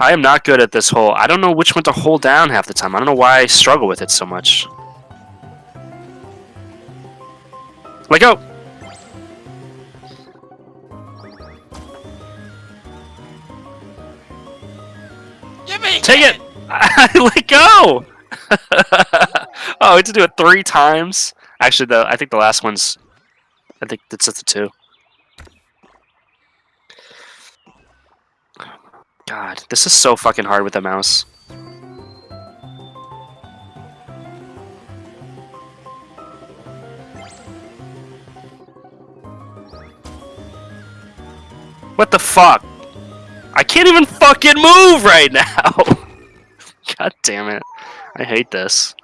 I am not good at this hole. I don't know which one to hold down half the time. I don't know why I struggle with it so much. Let go. Give me Take it. Let go. oh, I had to do it three times. Actually, the I think the last one's. I think that's at the two. God, this is so fucking hard with the mouse. What the fuck? I can't even fucking move right now! God damn it. I hate this.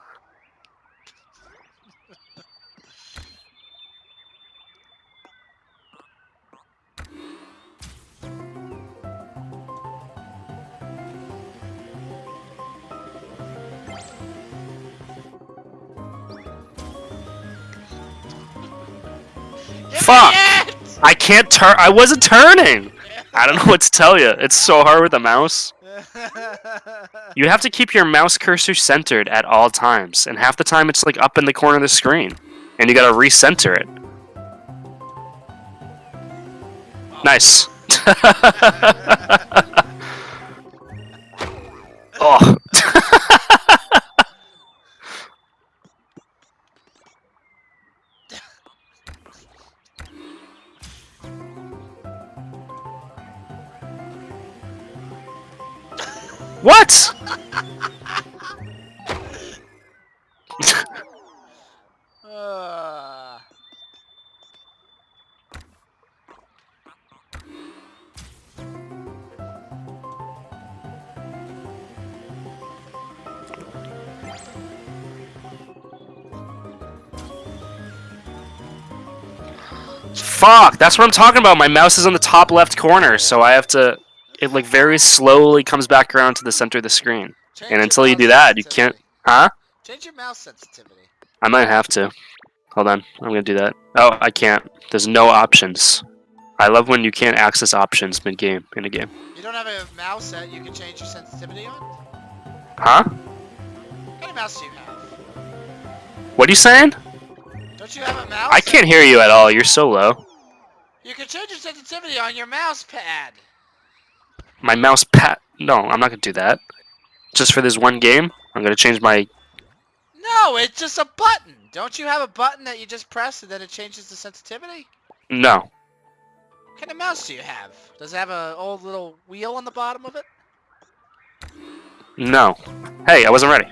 Fuck. I can't turn. I wasn't turning! I don't know what to tell you. It's so hard with the mouse. You have to keep your mouse cursor centered at all times, and half the time it's like up in the corner of the screen, and you gotta recenter it. Nice. oh. What? Fuck, that's what I'm talking about. My mouse is on the top left corner, so I have to. It like very slowly comes back around to the center of the screen. change And until you do that, you can't. Huh? Change your mouse sensitivity. I might have to. Hold on, I'm gonna do that. Oh, I can't. There's no options. I love when you can't access options mid game in a game. You don't have a mouse that you can change your sensitivity on? Huh? What kind of mouse do you have? What are you saying? Don't you have a mouse? I can't hear you at all. You're so low. You can change your sensitivity on your mouse pad. My mouse pat. No, I'm not gonna do that. Just for this one game, I'm gonna change my. No, it's just a button. Don't you have a button that you just press and then it changes the sensitivity? No. What kind of mouse do you have? Does it have a old little wheel on the bottom of it? No. Hey, I wasn't ready.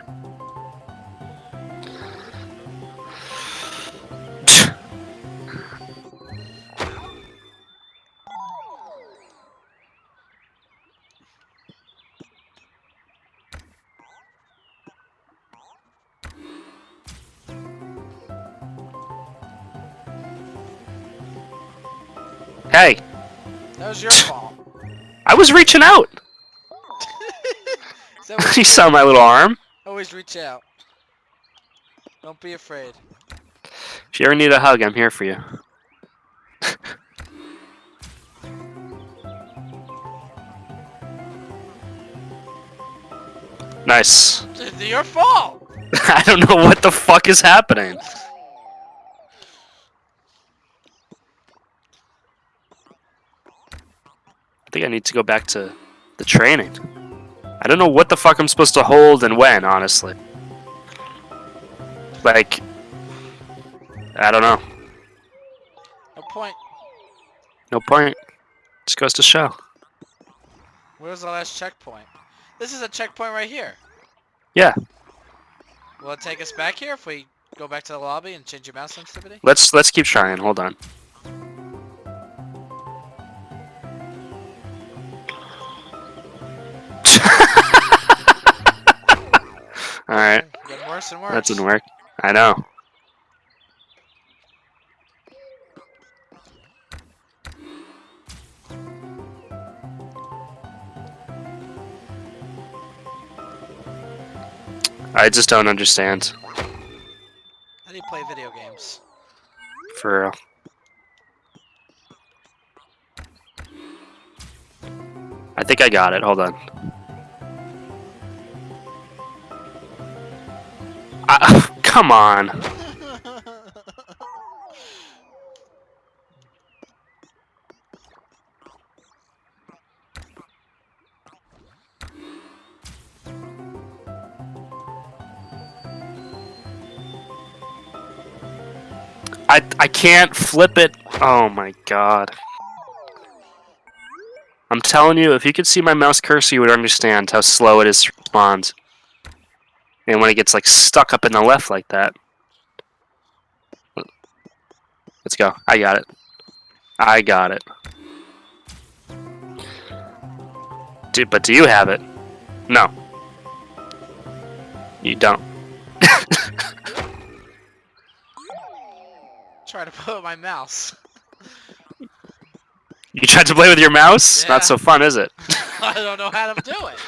Hey, That was your fault. I was reaching out. You saw my little arm. Always reach out. Don't be afraid. If you ever need a hug, I'm here for you. nice. It's your fault. I don't know what the fuck is happening. Think I need to go back to the training. I don't know what the fuck I'm supposed to hold and when, honestly. Like, I don't know. No point. No point. Just goes to show. Where's the last checkpoint? This is a checkpoint right here. Yeah. Will it take us back here if we go back to the lobby and change your mouse sensitivity? Let's let's keep trying. Hold on. All right, Getting worse and worse. that didn't work. I know. I just don't understand. How do you play video games? For real. I think I got it. Hold on. Come on. I I can't flip it. Oh my god. I'm telling you, if you could see my mouse cursor, you would understand how slow it is to respond. And when it gets like stuck up in the left like that. Let's go. I got it. I got it. Dude, but do you have it? No. You don't. Try to put my mouse. You tried to play with your mouse? Yeah. Not so fun, is it? I don't know how to do it.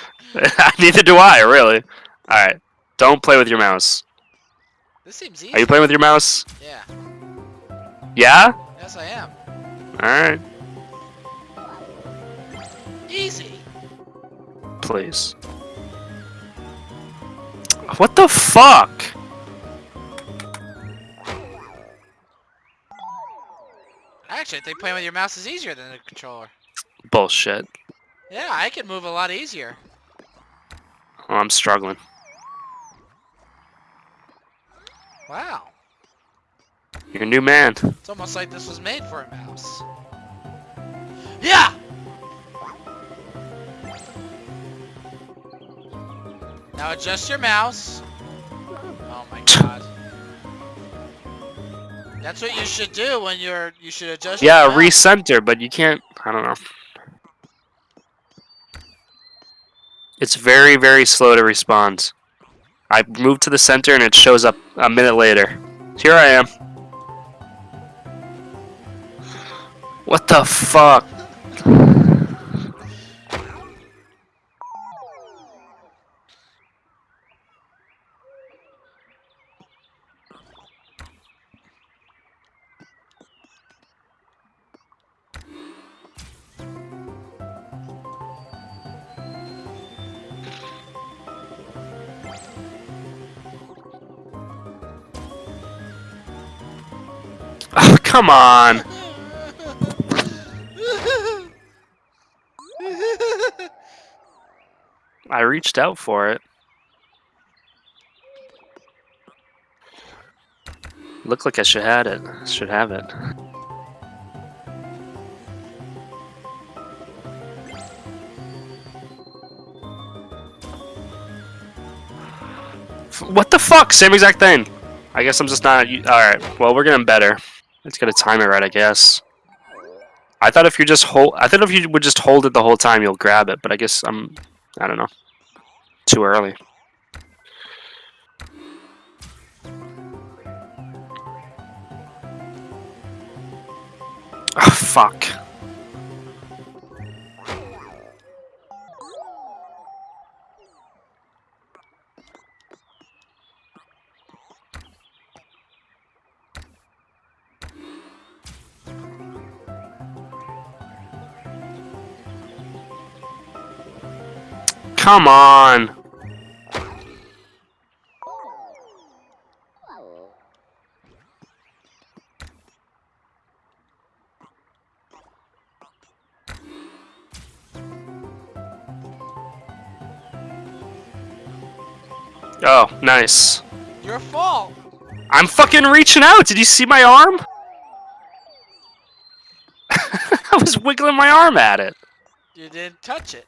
Neither do I, really. Alright. Don't play with your mouse. This seems easy. Are you playing with your mouse? Yeah. Yeah? Yes, I am. Alright. Easy. Please. What the fuck? Actually, I think playing with your mouse is easier than the controller. Bullshit. Yeah, I can move a lot easier. Oh, I'm struggling. Wow. You're a new man. It's almost like this was made for a mouse. Yeah! Now adjust your mouse. Oh my god. That's what you should do when you're you should adjust Yeah, your mouse. recenter, but you can't. I don't know. It's very, very slow to respond. I move to the center and it shows up a minute later. Here I am. What the fuck? Come on. I reached out for it. Looked like I should had it. Should have it. What the fuck? Same exact thing. I guess I'm just not. Alright, well, we're getting better. Let's get a time it right, I guess. I thought if you just hold, I thought if you would just hold it the whole time, you'll grab it. But I guess I'm, I don't know, too early. Oh fuck! Come on! Oh, nice. Your fault. I'm fucking reaching out. Did you see my arm? I was wiggling my arm at it. You didn't touch it.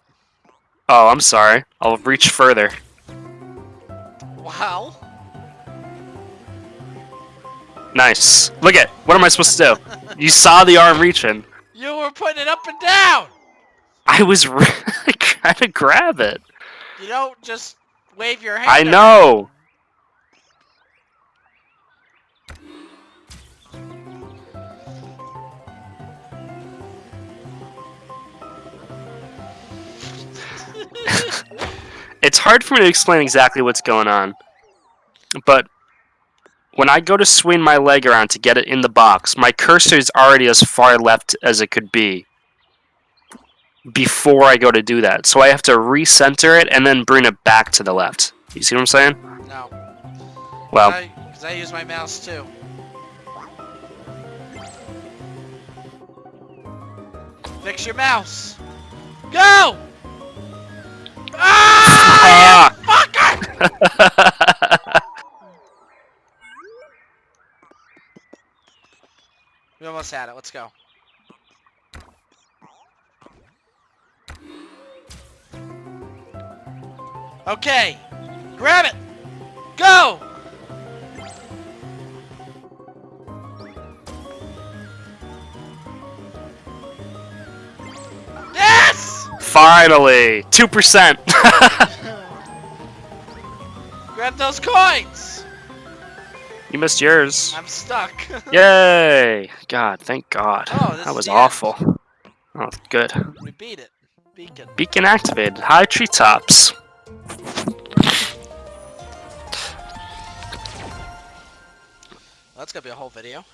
Oh, I'm sorry. I'll reach further. Wow. Nice. Look at. What am I supposed to do? You saw the arm reaching. You were putting it up and down. I was trying to grab it. You don't just wave your hand. I know. It's hard for me to explain exactly what's going on. But when I go to swing my leg around to get it in the box, my cursor is already as far left as it could be before I go to do that. So I have to recenter it and then bring it back to the left. You see what I'm saying? No. Well, I, Cause I use my mouse too. Fix your mouse. Go! Ah! We almost had it. Let's go. Okay. Grab it. Go! Finally, two percent. Grab those coins! you missed yours. I'm stuck. Yay! God, thank God. Oh, this that was the end. awful. Oh, good. we beat it. Beacon. Beacon activated. High treetops. That's gonna be a whole video.